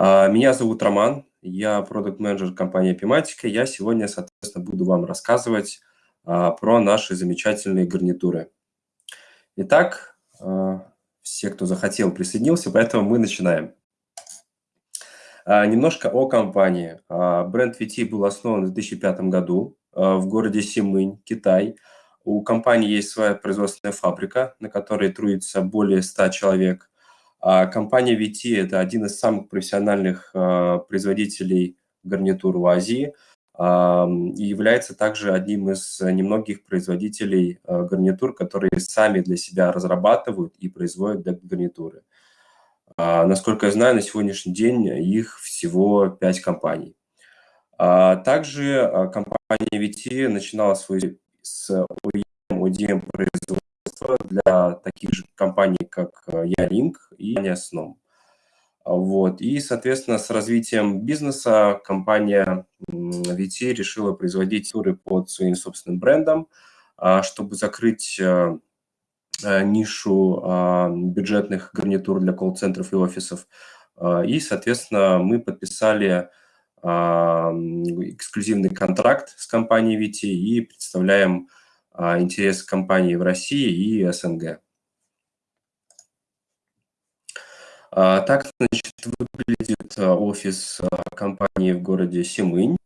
А, меня зовут Роман, я продукт-менеджер компании Epimatica. Я сегодня, соответственно, буду вам рассказывать а, про наши замечательные гарнитуры. Итак, а, все, кто захотел, присоединился, поэтому мы начинаем. Немножко о компании. Бренд VT был основан в 2005 году в городе Симынь, Китай. У компании есть своя производственная фабрика, на которой трудится более 100 человек – компания VT – это один из самых профессиональных а, производителей гарнитур в Азии и является также одним из немногих производителей а, гарнитур, которые сами для себя разрабатывают и производят гарнитуры. Насколько я знаю, на сегодняшний день их всего 5 компаний. Также компания VT начинала свой с OEM, ODM производства для таких же компаний, как Ялинк э, и Snom. Вот. И, соответственно, с развитием бизнеса компания VT решила производить туры под своим собственным брендом, а, чтобы закрыть э, э, нишу а, бюджетных гарнитур для колл-центров и офисов. А, и, соответственно, мы подписали эксклюзивный контракт с компанией VT и представляем а, интерес компании в России и СНГ. А, так, значит, выглядит а, офис компании в городе Симынь.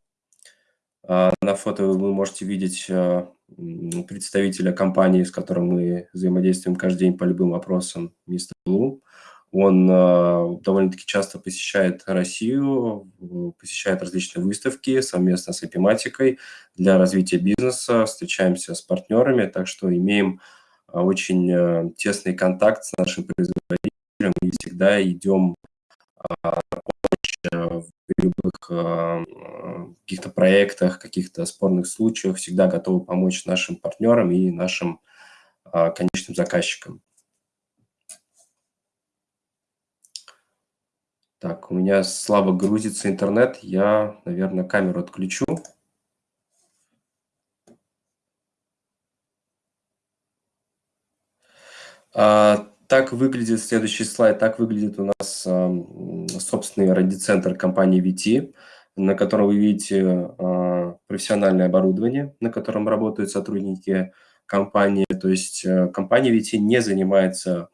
На фото вы можете видеть представителя компании, с которым мы взаимодействуем каждый день по любым вопросам, мистер Блум. Он довольно-таки часто посещает Россию, посещает различные выставки совместно с эпиматикой для развития бизнеса, встречаемся с партнерами, так что имеем очень тесный контакт с нашим производителем всегда идем в любых каких-то проектах, каких-то спорных случаях, всегда готовы помочь нашим партнерам и нашим конечным заказчикам. Так, у меня слабо грузится интернет. Я, наверное, камеру отключу. А, так выглядит следующий слайд. Так выглядит у нас а, собственный радиоцентр компании VT, на котором вы видите а, профессиональное оборудование, на котором работают сотрудники компании. То есть а, компания VT не занимается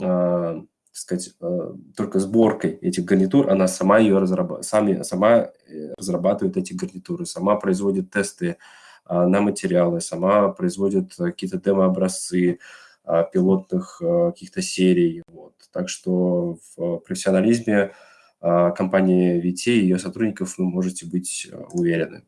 а, так сказать, э, только сборкой этих гарнитур, она сама ее разрабатывает, сами, сама э, разрабатывает эти гарнитуры, сама производит тесты на материалы, сама производит какие-то демо-образцы пилотных э, каких-то серий. Вот. Так что в профессионализме а, компании VT и ее сотрудников вы можете быть уверены.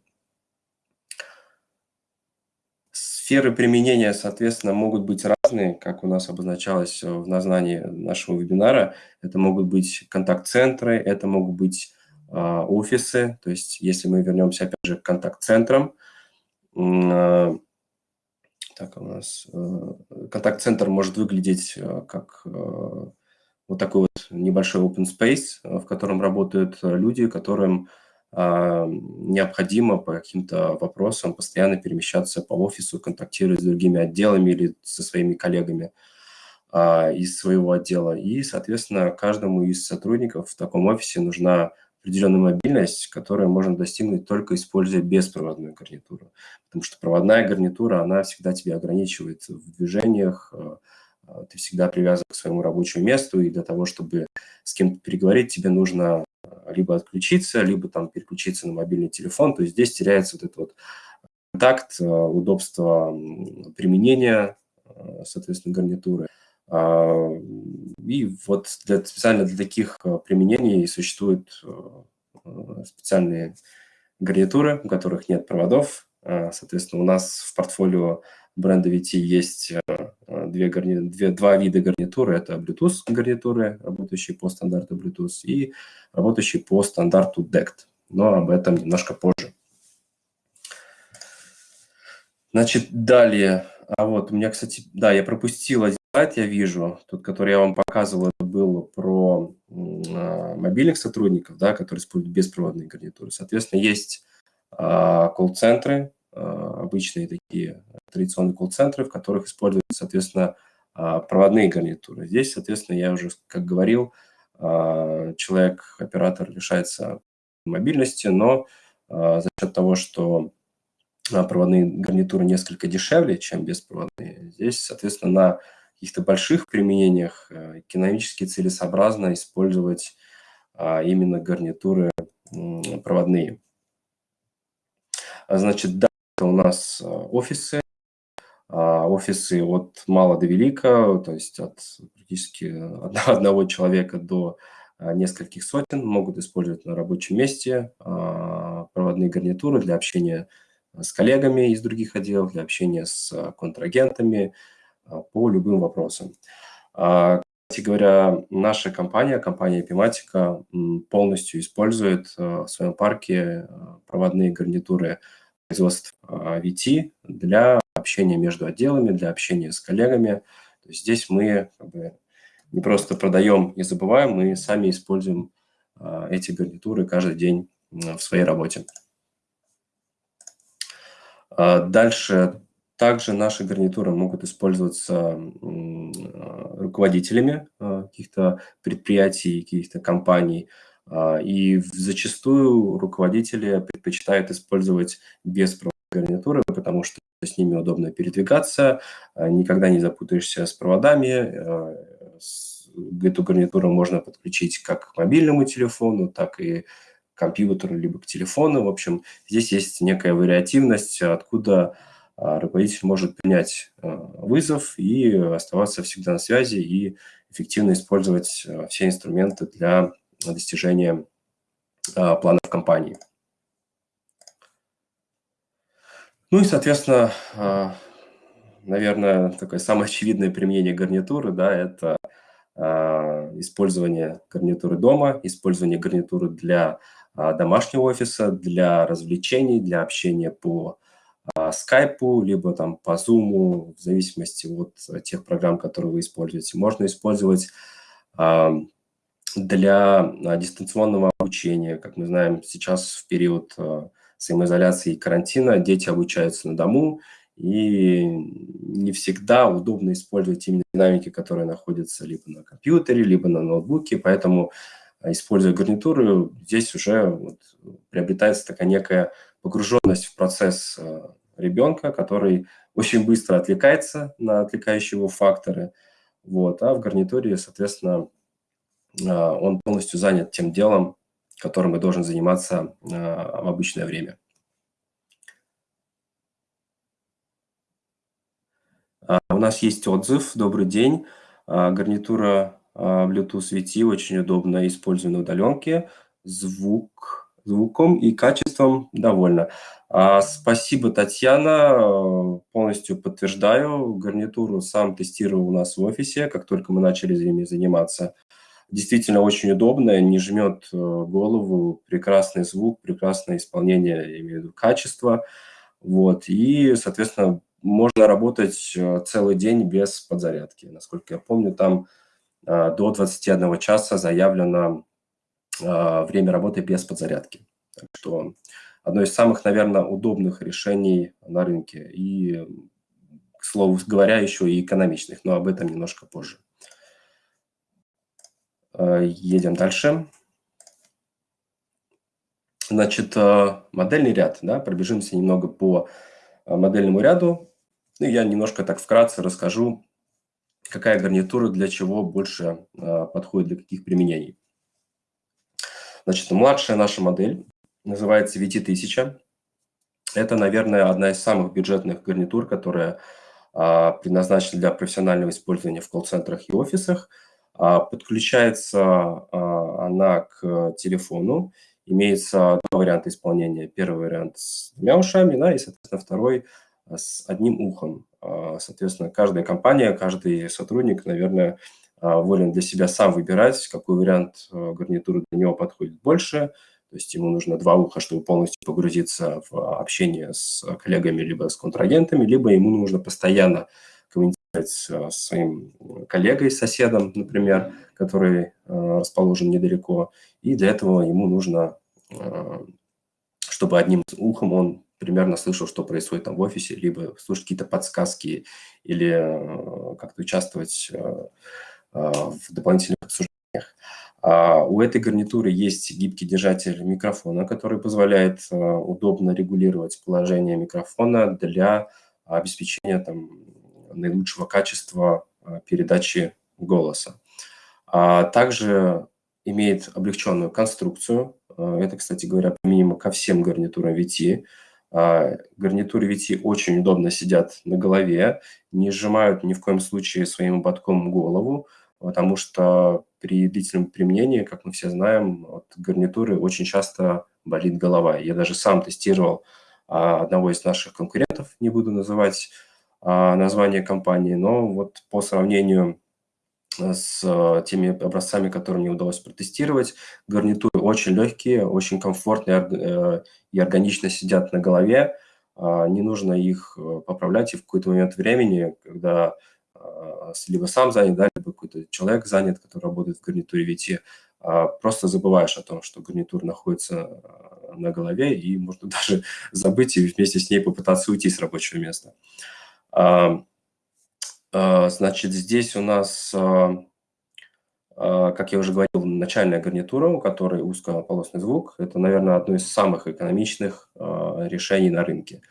Сферы применения, соответственно, могут быть разные, как у нас обозначалось в названии нашего вебинара. Это могут быть контакт-центры, это могут быть э, офисы. То есть, если мы вернемся, опять же, к контакт-центрам, э, так, у нас э, контакт-центр может выглядеть э, как э, вот такой вот небольшой open space, в котором работают люди, которым а, необходимо по каким-то вопросам постоянно перемещаться по офису, контактировать с другими отделами или со своими коллегами а, из своего отдела. И, соответственно, каждому из сотрудников в таком офисе нужна определенная мобильность, которую можно достигнуть только используя беспроводную гарнитуру. Потому что проводная гарнитура, она всегда тебя ограничивает в движениях, а, ты всегда привязан к своему рабочему месту, и для того, чтобы с кем-то переговорить, тебе нужно либо отключиться, либо там переключиться на мобильный телефон. То есть здесь теряется вот этот вот контакт, э, удобство применения, э, соответственно, гарнитуры. А, и вот для, специально для таких э, применений существуют специальные гарнитуры, у которых нет проводов. Соответственно, у нас в портфолио бренда VT есть две гарни... две, два вида гарнитуры. Это Bluetooth гарнитуры, работающие по стандарту Bluetooth, и работающие по стандарту DECT. Но об этом немножко позже. Значит, далее. А вот у меня, кстати, да, я пропустил один слайд, я вижу, тот, который я вам показывал, это был про а, мобильных сотрудников, да, которые используют беспроводные гарнитуры. Соответственно, есть а, колл-центры, а, обычные такие традиционные колл-центры, в которых используются, соответственно, а, проводные гарнитуры. Здесь, соответственно, я уже, как говорил, человек, оператор лишается мобильности, но за счет того, что проводные гарнитуры несколько дешевле, чем беспроводные, здесь, соответственно, на каких-то больших применениях экономически целесообразно использовать именно гарнитуры проводные. Значит, да, это у нас офисы, офисы от мала до велика, то есть от практически одного человека до нескольких сотен могут использовать на рабочем месте проводные гарнитуры для общения с коллегами из других отделов, для общения с контрагентами по любым вопросам. Кстати говоря, наша компания, компания Epimatica, полностью использует в своем парке проводные гарнитуры производств VT для общения между отделами, для общения с коллегами. То есть здесь мы как бы, не просто продаем и забываем, мы сами используем а, эти гарнитуры каждый день в своей работе. А, дальше также наши гарнитуры могут использоваться руководителями а, каких-то предприятий, каких-то компаний. И зачастую руководители предпочитают использовать беспроводные гарнитуры, потому что с ними удобно передвигаться, никогда не запутаешься с проводами. Эту гарнитуру можно подключить как к мобильному телефону, так и к компьютеру, либо к телефону. В общем, здесь есть некая вариативность, откуда руководитель может принять вызов и оставаться всегда на связи и эффективно использовать все инструменты для достижения планов компании. Ну и, соответственно, а, наверное, такое самое очевидное применение гарнитуры, да, это а, использование гарнитуры дома, использование гарнитуры для а, домашнего офиса, для развлечений, для общения по скайпу, либо там по зуму, в зависимости от тех программ, которые вы используете. Можно использовать для дистанционного обучения. Как мы знаем, сейчас в период самоизоляции и карантина дети обучаются на дому, и не всегда удобно использовать именно динамики, которые находятся либо на компьютере, либо на ноутбуке, поэтому, а, используя гарнитуры, здесь уже вот приобретается такая некая погруженность в процесс а, ребенка, который очень быстро отвлекается на отвлекающие его факторы, вот, а в гарнитуре, соответственно, а, он полностью занят тем делом, которым и должен заниматься а, в обычное время. А, у нас есть отзыв. Добрый день. Гарнитура Bluetooth VT очень удобно использую на удаленке. Звук, звуком и качеством довольна. Спасибо, Татьяна. Полностью подтверждаю. Гарнитуру сам тестировал у нас в офисе, как только мы начали ими заниматься действительно очень удобная, не жмет э, голову, прекрасный звук, прекрасное исполнение, имею в виду качество. Вот. И, соответственно, можно работать э, целый день без подзарядки. Насколько я помню, там э, до 21 часа заявлено время работы без подзарядки. Так что одно из самых, наверное, удобных решений на рынке. И, к слову говоря, еще и экономичных, но об этом немножко позже. Э, едем дальше. Значит, э, модельный ряд, да, пробежимся немного по модельному ряду. Ну, я немножко так вкратце расскажу, какая гарнитура для чего больше подходит для каких применений. Значит, младшая наша модель называется VT1000. Это, наверное, одна из самых бюджетных гарнитур, которая предназначена для профессионального использования в колл-центрах и офисах. А, подключается а, она к телефону. Имеется два варианта исполнения. Первый вариант с двумя ушами, да, и, соответственно, второй с одним ухом. А, соответственно, каждая компания, каждый сотрудник, наверное, волен для себя сам выбирать, какой вариант гарнитуры для него подходит больше. То есть ему нужно два уха, чтобы полностью погрузиться в общение с коллегами либо с контрагентами, либо ему нужно постоянно с э, своим коллегой, соседом, например, который расположен недалеко. И для этого ему нужно, чтобы одним ухом он примерно слышал, что происходит там в офисе, либо слушать какие-то подсказки или как-то участвовать в дополнительных обсуждениях А, у этой гарнитуры есть гибкий держатель микрофона, который позволяет удобно регулировать положение микрофона для обеспечения там, наилучшего качества передачи голоса. Также имеет облегченную конструкцию. Это, кстати говоря, применимо ко всем гарнитурам VT. А, гарнитуры VT очень удобно сидят на голове, не сжимают ни в коем случае своим ободком голову, потому что при длительном применении, как мы все знаем, от гарнитуры очень часто болит голова. Я даже сам тестировал а, одного из наших конкурентов, не буду называть а, название компании, но вот по сравнению с э, теми образцами, которые мне удалось протестировать. Гарнитуры очень легкие, очень комфортные э, и органично сидят на голове. А, не нужно их э, поправлять, и в какой-то момент времени, когда либо сам занят, да, либо какой-то человек занят, который работает в гарнитуре VT, а, просто забываешь о том, что гарнитур находится на голове, и можно даже забыть и вместе с ней попытаться уйти с рабочего места. А, значит, здесь у нас, а, а, как я уже говорил, начальная гарнитура, у которой узкополосный звук. Это, наверное, одно из самых экономичных решений на рынке.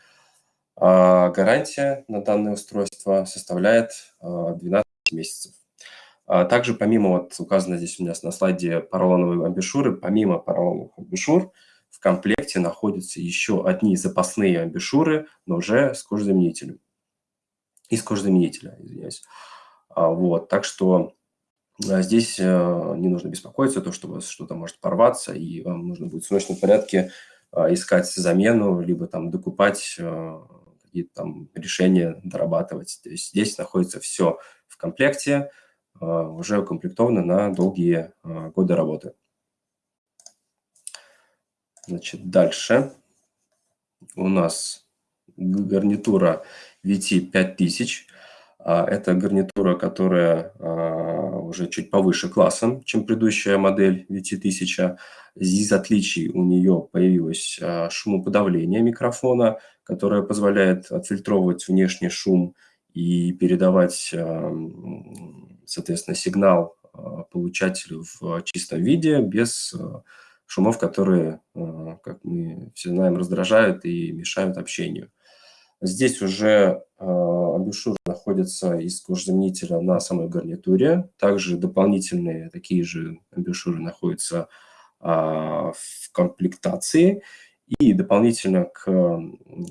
Гарантия на данное устройство составляет 12 месяцев. Также помимо, вот указано здесь у меня на слайде поролоновые амбушюры, помимо поролоновых амбушюр в комплекте находятся еще одни запасные амбушюры, но уже с кожзаменителем из кожзаменителя, извиняюсь. А, вот, так что а, здесь э, не нужно беспокоиться, то, что у вас что-то может порваться, и вам нужно будет в срочном порядке а, искать замену, либо там докупать какие-то там решения, дорабатывать. То есть здесь находится все в комплекте, уже укомплектовано на долгие годы работы. Значит, дальше у нас гарнитура VT5000. А, это гарнитура, которая а, уже чуть повыше классом, чем предыдущая модель VT1000. Из отличий у нее появилось а, шумоподавление микрофона, которое позволяет отфильтровывать внешний шум и передавать, соответственно, сигнал получателю в чистом виде, без шумов, которые, как мы все знаем, раздражают и мешают общению. Здесь уже э, амбушюр находится из кожзаменителя на самой гарнитуре. Также дополнительные такие же амбушюры находятся а, в комплектации. И дополнительно к,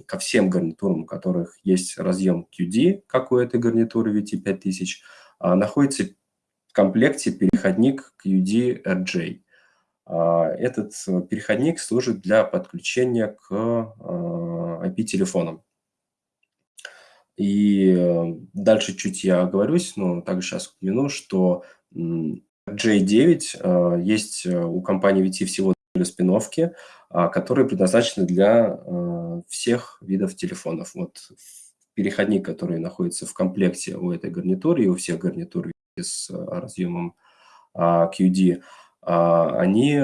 ко всем гарнитурам, у которых есть разъем QD, как у этой гарнитуры VT5000, а, находится в комплекте переходник QD RJ. А, этот переходник служит для подключения к IP-телефонам. И э, дальше чуть я оговорюсь, но также сейчас упомяну, что J9 э, есть э, у компании VT всего две спиновки, а, которые предназначены для всех видов телефонов. Вот переходник, который находится в комплекте у этой гарнитуры и у всех гарнитур с разъемом а, QD, а, они,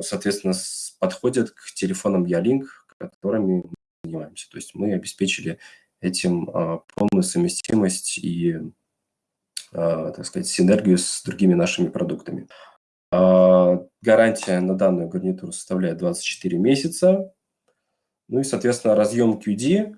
соответственно, подходят к телефонам Ялинк, которыми мы занимаемся. То есть мы обеспечили этим а, полную совместимость и, а, так сказать, синергию с другими нашими продуктами. А, гарантия на данную гарнитуру составляет 24 месяца. Ну и, соответственно, разъем QD,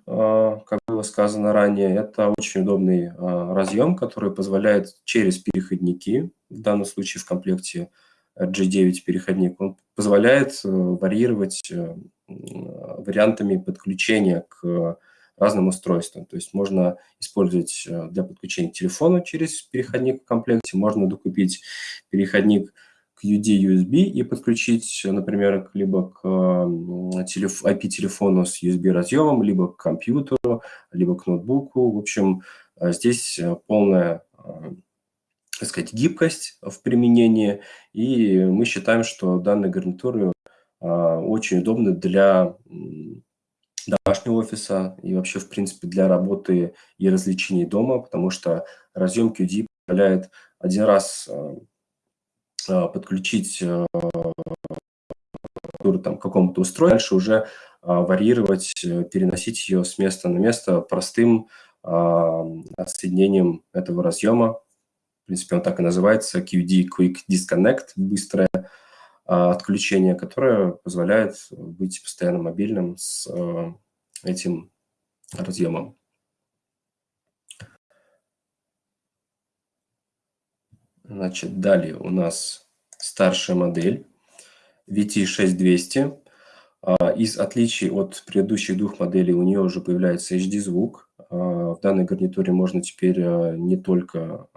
как было сказано ранее, это очень удобный разъем, который позволяет через переходники, в данном случае в комплекте G9 переходник, он позволяет э, варьировать э, вариантами подключения к разным устройствам. То есть можно использовать э, для подключения телефона через переходник в комплекте, можно докупить переходник к UD-USB и подключить, например, либо к IP-телефону с USB-разъемом, либо к компьютеру, либо к ноутбуку. В общем, э, здесь э, полная так сказать, гибкость в применении, и мы считаем, что данные гарнитуры очень удобны для домашнего офиса и вообще, в принципе, для работы и развлечений дома, потому что разъем QD позволяет один раз э, э, подключить э, там, к какому-то устройству, дальше уже варьировать, переносить ее с места на место простым отсоединением этого разъема В принципе, он так и называется, QD Quick Disconnect, быстрое отключение, которое позволяет быть постоянно мобильным с этим разъемом. Значит, далее у нас старшая модель VT6200. А, из отличий от предыдущих двух моделей у нее уже появляется HD-звук. А, в данной гарнитуре можно теперь а, не только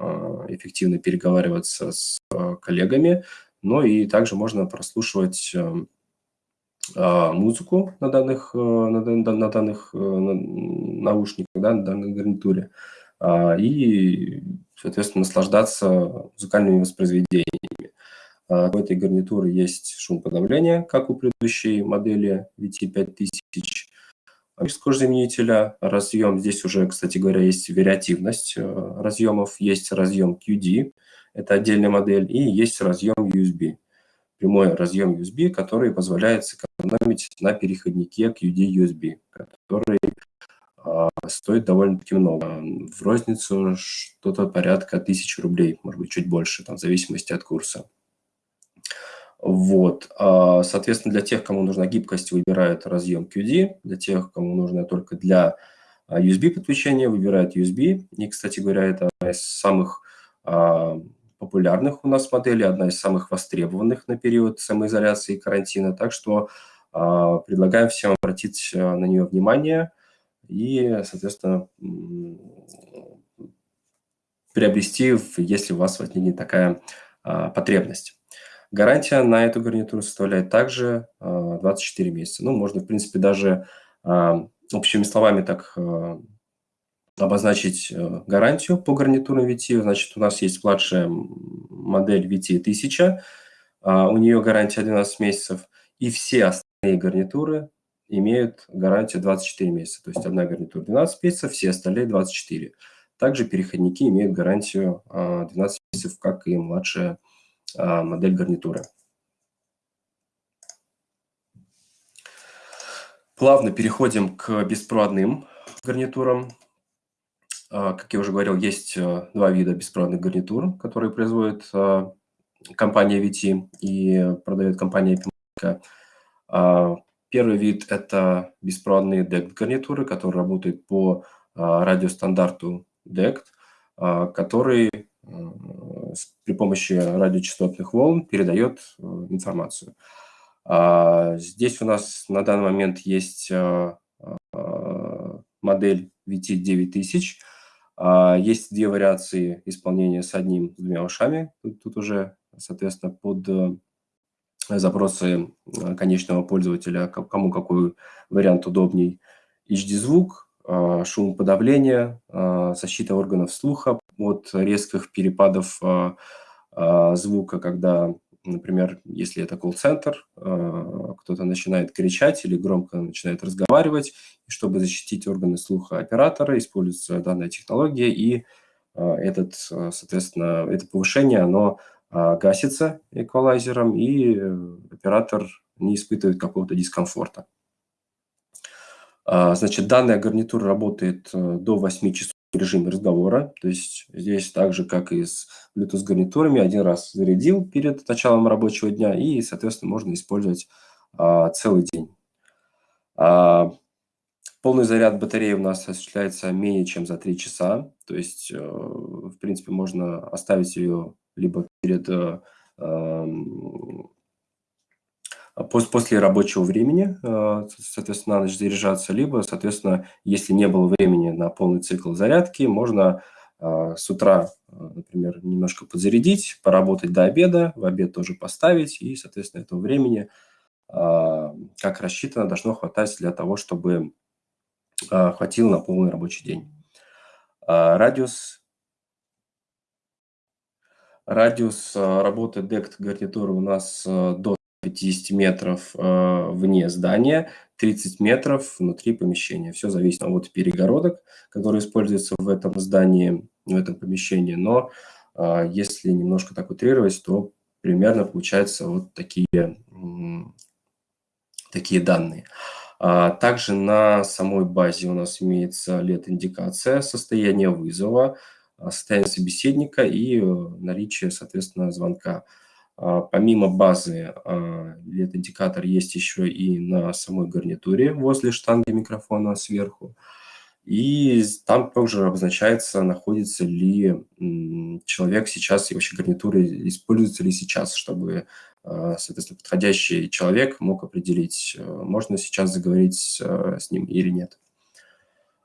эффективно переговариваться с коллегами, но и также можно прослушивать музыку на данных, на, на данных наушниках, да, на данной гарнитуре. И соответственно, наслаждаться музыкальными воспроизведениями. А, у этой гарнитуры есть шумоподавление, как у предыдущей модели VT5000, скорозаменителя, разъем. Здесь уже, кстати говоря, есть вариативность э, разъемов. Есть разъем QD, это отдельная модель, и есть разъем USB. Прямой разъем USB, который позволяет сэкономить на переходнике QD-USB, который а, стоит довольно-таки много. В розницу что-то порядка тысячи рублей, может быть, чуть больше, там, в зависимости от курса. Вот. А, соответственно, для тех, кому нужна гибкость, выбирают разъем QD. Для тех, кому нужно только для а, USB подключения, выбирают USB. И, кстати говоря, это одна из самых популярных у нас моделей, одна из самых востребованных на период самоизоляции и карантина. Так что предлагаем всем обратить на нее внимание – и, соответственно, приобрести, если у вас возникнет такая а, потребность. Гарантия на эту гарнитуру составляет также 24 а, месяца. Ну, можно, в принципе, даже а, общими словами так обозначить э, гарантию по гарнитурам VT. Значит, у нас есть младшая модель VT 1000, у нее гарантия 12 месяцев, и все остальные гарнитуры имеют гарантию 24 месяца. То есть одна гарнитура 12 месяцев, все остальные 24. Также переходники имеют гарантию 12 а, месяцев, как и младшая а, модель гарнитуры. Плавно переходим к беспроводным гарнитурам. А, как я уже говорил, есть два вида беспроводных гарнитур, которые производит компания VT и продает компания Epimatica. Первый вид – это беспроводные DECT-гарнитуры, которые работают по а, радиостандарту DECT, а, который при помощи радиочастотных волн передает э, информацию. А, здесь у нас на данный момент есть модель VT9000. Есть две вариации исполнения с одним, двумя ушами. Тут, тут уже, соответственно, под э, запросы э, конечного пользователя, кому какой вариант удобней. HD-звук, э, шумоподавление, э, защита органов слуха от резких перепадов звука, когда, например, если это колл-центр, кто-то начинает кричать или громко начинает разговаривать, чтобы защитить органы слуха оператора, используется данная технология, и этот, соответственно, это повышение, оно гасится эквалайзером, и э, оператор не испытывает какого-то дискомфорта. А, значит, данная гарнитура работает э, до 8 часов в режиме разговора. То есть здесь так же, как и с Bluetooth-гарнитурами, один раз зарядил перед началом рабочего дня, и, соответственно, можно использовать а, целый день. Полный заряд батареи у нас осуществляется менее чем за 3 часа. То есть, э, в принципе, можно оставить ее либо перед э, эм, после рабочего времени, э, соответственно, на ночь заряжаться, либо, соответственно, если не было времени на полный цикл зарядки, можно э, с утра, например, немножко подзарядить, поработать до обеда, в обед тоже поставить, и, соответственно, этого времени, как рассчитано, должно хватать для того, чтобы хватило на полный рабочий день. Радиус Радиус э, работы дект гарнитуры у нас э, до 50 метров э, вне здания, 30 метров внутри помещения. Все зависит от перегородок, которые используются в этом здании, в этом помещении. Но если немножко так утрировать, то примерно получаются вот такие, такие данные. А также на самой базе у нас имеется LED-индикация состояния вызова, состояние собеседника и наличие, соответственно, звонка. Помимо базы LED-индикатор есть еще и на самой гарнитуре возле штанги микрофона сверху. И там также обозначается, находится ли человек сейчас, и вообще гарнитура используется ли сейчас, чтобы, а, соответственно, подходящий человек мог определить, э, можно сейчас заговорить э, с ним или нет.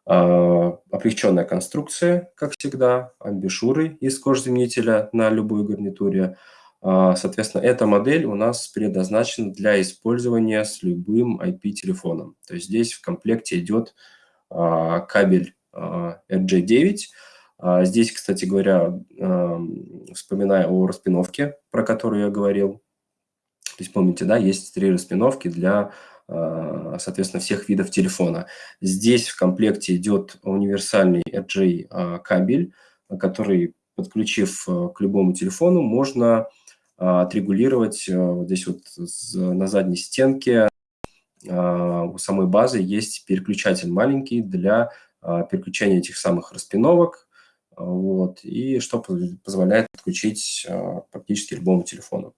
А, облегченная конструкция, как всегда, амбишуры из кожзаменителя на любой гарнитуре. А, соответственно, эта модель у нас предназначена для использования с любым IP-телефоном. То есть здесь в комплекте идет а, кабель а, RJ9. А, здесь, кстати говоря, вспоминая о распиновке, про которую я говорил, то есть помните, да, есть три распиновки для, соответственно, всех видов телефона. Здесь в комплекте идет универсальный RJ кабель, который, подключив к любому телефону, можно отрегулировать вот здесь вот на задней стенке а, у самой базы есть переключатель маленький для а, переключения этих самых распиновок, а, вот, и что позволяет подключить практически любому телефону.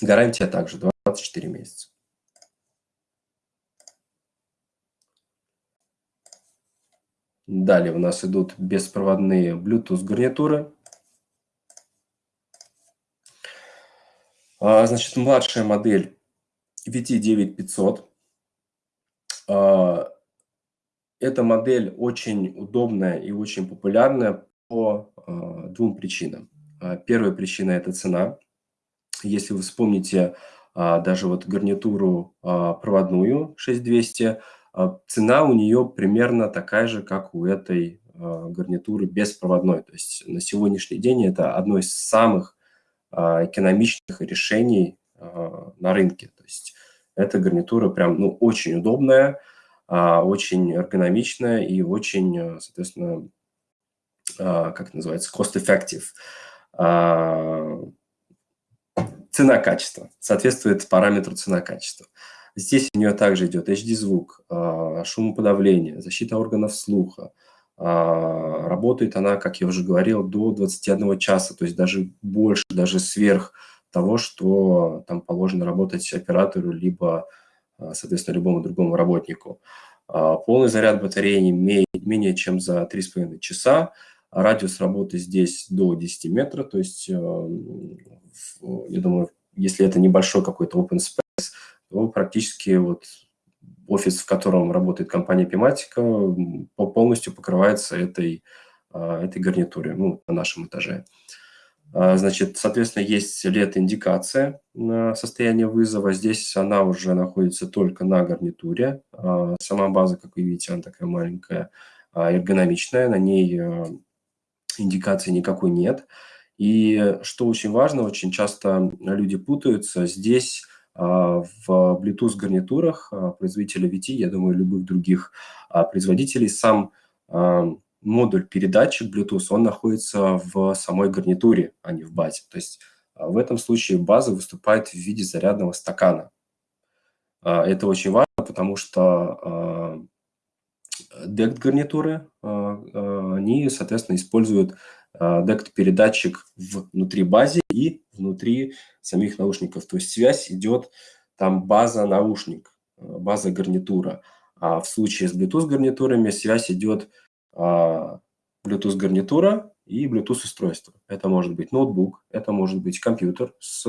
Гарантия также 24 месяца. Далее у нас идут беспроводные Bluetooth гарнитуры. Значит, младшая модель VT9500. А, эта модель очень удобная и очень популярная по а, двум причинам. А, первая причина – это цена. Если вы вспомните даже вот гарнитуру проводную 6200, цена у нее примерно такая же, как у этой гарнитуры беспроводной. То есть на сегодняшний день это одно из самых экономичных решений на рынке. То есть эта гарнитура прям ну, очень удобная, а, очень эргономичная и очень, соответственно, а, как это называется, cost-effective. А, цена-качество. Соответствует параметру цена-качество. Здесь у нее также идет HD-звук, шумоподавление, защита органов слуха. Работает она, как я уже говорил, до 21 часа, то есть даже больше, даже сверх того, что там положено работать оператору, либо, а, соответственно, любому другому работнику. А, полный заряд батареи не менее чем за 3,5 часа. Радиус работы здесь до 10 метров, то есть, э, я думаю, если это небольшой какой-то open space, то практически вот офис, в котором работает компания Pimatica, полностью покрывается этой, а, этой гарнитурой ну, на нашем этаже. А, значит, соответственно, есть LED-индикация на состояние вызова. Здесь она уже находится только на гарнитуре. А, сама база, как вы видите, она такая маленькая, эргономичная. На ней индикации никакой нет. И что очень важно, очень часто люди путаются. Здесь в Bluetooth гарнитурах производителя VT, я думаю, любых других производителей, сам модуль передатчик Bluetooth, он находится в самой гарнитуре, а не в базе. То есть а, в этом случае база выступает в виде зарядного стакана. А, это очень важно, потому что DECT гарнитуры, а, они, соответственно, используют DECT передатчик внутри базы и внутри самих наушников. То есть связь идет там база-наушник, база-гарнитура. А в случае с Bluetooth гарнитурами связь идет а, Bluetooth-гарнитура и Bluetooth-устройство. Это может быть ноутбук, это может быть компьютер с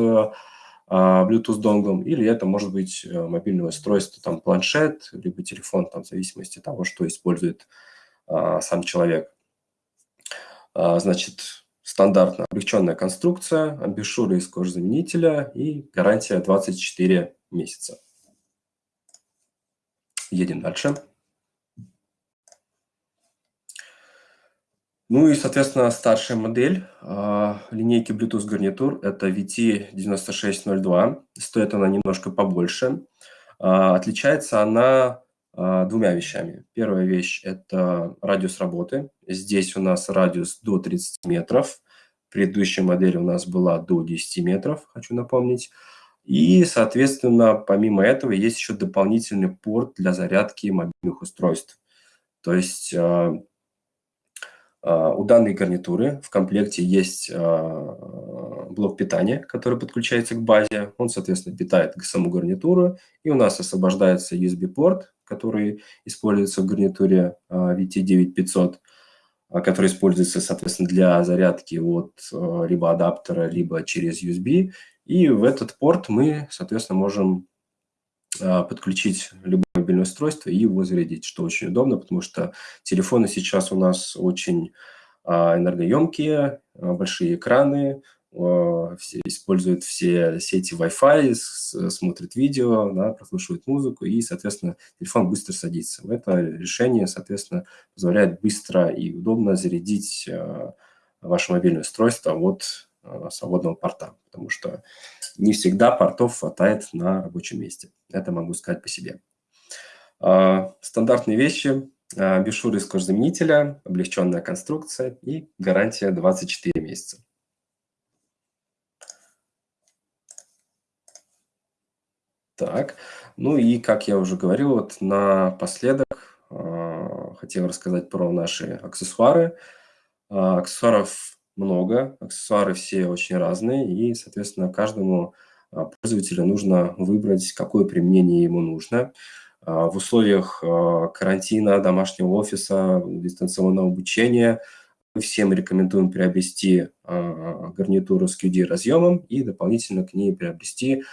а, Bluetooth-донглом, или это может быть э, мобильное устройство, там планшет, либо телефон, там, в зависимости от того, что использует а, сам человек. Значит, стандартно облегченная конструкция, амбишуры из кожзаменителя и гарантия 24 месяца. Едем дальше. Ну и, соответственно, старшая модель э, линейки Bluetooth гарнитур – это VT9602. Стоит она немножко побольше. Э, отличается она двумя вещами. Первая вещь – это радиус работы. Здесь у нас радиус до 30 метров. Предыдущая модель у нас была до 10 метров, хочу напомнить. И, соответственно, помимо этого есть еще дополнительный порт для зарядки мобильных устройств. То есть А, у данной гарнитуры в комплекте есть а, блок питания, который подключается к базе. Он, соответственно, питает саму гарнитуру. И у нас освобождается USB-порт, который используется в гарнитуре VT9500, который используется, соответственно, для зарядки от либо адаптера, либо через USB. И в этот порт мы, соответственно, можем подключить любой мобильное устройство и его зарядить, что очень удобно, потому что телефоны сейчас у нас очень а, энергоемкие, а, большие экраны, а, все, используют все сети Wi-Fi, смотрят видео, да, прослушивают музыку, и, соответственно, телефон быстро садится. Это решение, соответственно, позволяет быстро и удобно зарядить ваше мобильное устройство от свободного порта, потому что не всегда портов хватает на рабочем месте. Это могу сказать по себе. А, стандартные вещи, а, бешуры из кожзаменителя, облегченная конструкция и гарантия 24 месяца. Так, ну и, как я уже говорил, вот напоследок э, хотел рассказать про наши аксессуары. Э, аксессуаров много, аксессуары все очень разные, и, соответственно, каждому пользователю нужно выбрать, какое применение ему нужно. А, в условиях а, карантина, домашнего офиса, дистанционного обучения мы всем рекомендуем приобрести а, гарнитуру с QD-разъемом и дополнительно к ней приобрести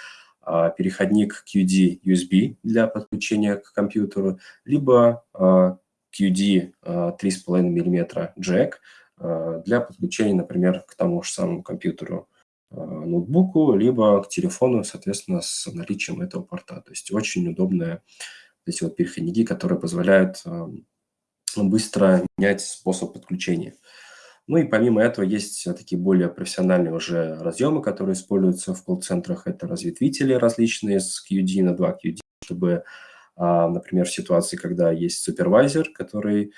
переходник QD USB для подключения к компьютеру, либо QD 3,5 мм джек для подключения, например, к тому же самому компьютеру, ноутбуку, либо к телефону, соответственно, с наличием этого порта. То есть очень удобная эти вот переходники, которые позволяют быстро менять способ подключения. Ну и помимо этого есть такие более профессиональные уже разъемы, которые используются в колл-центрах. Это разветвители различные с QD на 2 QD, чтобы, а, например, в ситуации, когда есть супервайзер, который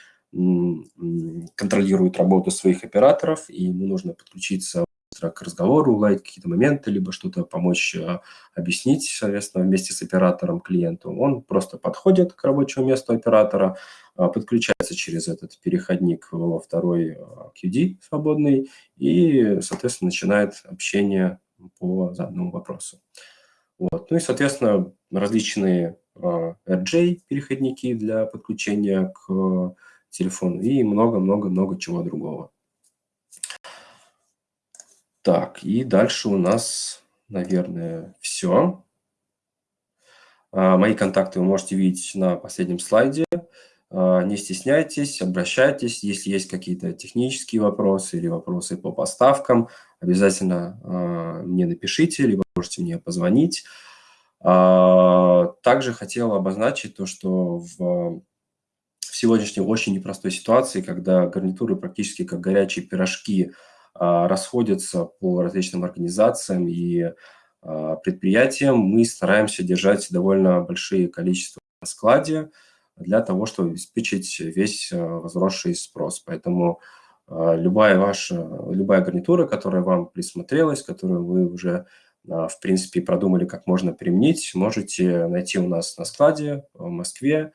контролирует работу своих операторов, и ему нужно подключиться к разговору, уладить какие-то моменты, либо что-то помочь э, объяснить, соответственно, вместе с оператором клиенту. Он просто подходит к рабочему месту оператора, э, подключается через этот переходник во второй э, QD свободный и, соответственно, начинает общение по заданному вопросу. Вот. Ну и, соответственно, различные RJ-переходники для подключения к телефону и много-много-много чего другого. Так, и дальше у нас, наверное, все. А, мои контакты вы можете видеть на последнем слайде. А, не стесняйтесь, обращайтесь. Если есть какие-то технические вопросы или вопросы по поставкам, обязательно а, мне напишите, либо можете мне позвонить. Также хотел обозначить то, что в, в сегодняшней очень непростой ситуации, когда гарнитуры практически как горячие пирожки – расходятся по различным организациям и а, предприятиям, мы стараемся держать довольно большие количества на складе для того, чтобы обеспечить весь а, возросший спрос. Поэтому любая ваша, любая гарнитура, которая вам присмотрелась, которую вы уже, в принципе, продумали, как можно применить, можете найти у нас на складе в Москве.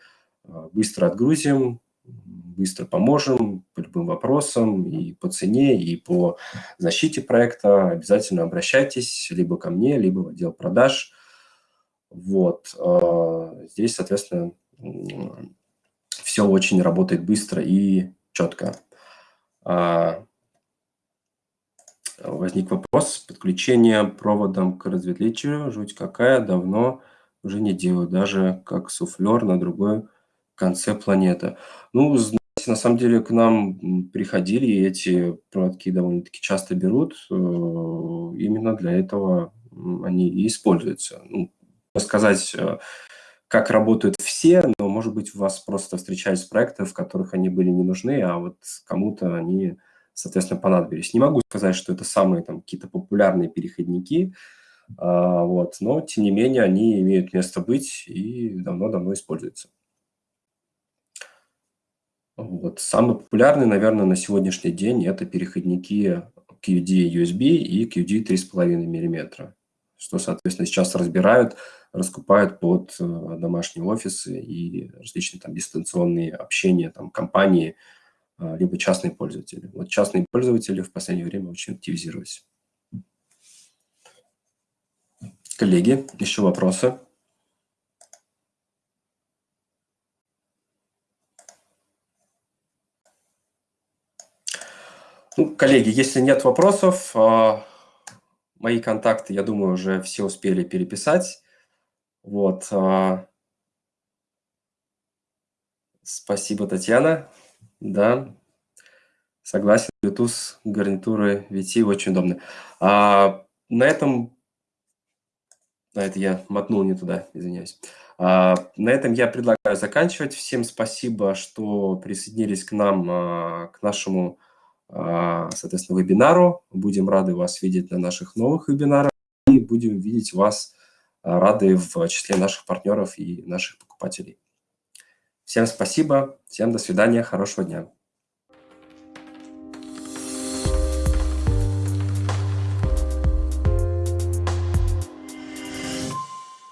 Быстро отгрузим, быстро поможем по любым вопросам и по цене, и по защите проекта. Обязательно обращайтесь либо ко мне, либо в отдел продаж. Вот. А, здесь, соответственно, все очень работает быстро и четко. А, возник вопрос. Подключение проводом к разветвителю, жуть какая, давно уже не делаю, даже как суфлер на другой конце планеты. Ну, знаете, на самом деле к нам приходили, и эти проводки довольно-таки часто берут. Э, именно для этого они и используются. Ну, сказать, э, как работают все, но, может быть, вас просто встречались проекты, в которых они были не нужны, а вот кому-то они, соответственно, понадобились. Не могу сказать, что это самые там какие-то популярные переходники, а, вот, но, тем не менее, они имеют место быть и давно-давно используются. Вот. Самый популярный, наверное, на сегодняшний день это переходники QD USB и QD 3,5 мм, что, соответственно, сейчас разбирают, раскупают под э, домашние офисы и различные там дистанционные общения, там компании, либо частные пользователи. Вот частные пользователи в последнее время очень активизировались. Коллеги, еще вопросы? Ну, коллеги, если нет вопросов, а, мои контакты, я думаю, уже все успели переписать. Вот. А. Спасибо, Татьяна. Да, согласен, Bluetooth гарнитуры VT очень удобны. А, на этом а это я мотнул не туда, извиняюсь. А, на этом я предлагаю заканчивать. Всем спасибо, что присоединились к нам, а, к нашему, соответственно, вебинару. Будем рады вас видеть на наших новых вебинарах и будем видеть вас а, рады в числе наших партнеров и наших покупателей. Всем спасибо, всем до свидания, хорошего дня.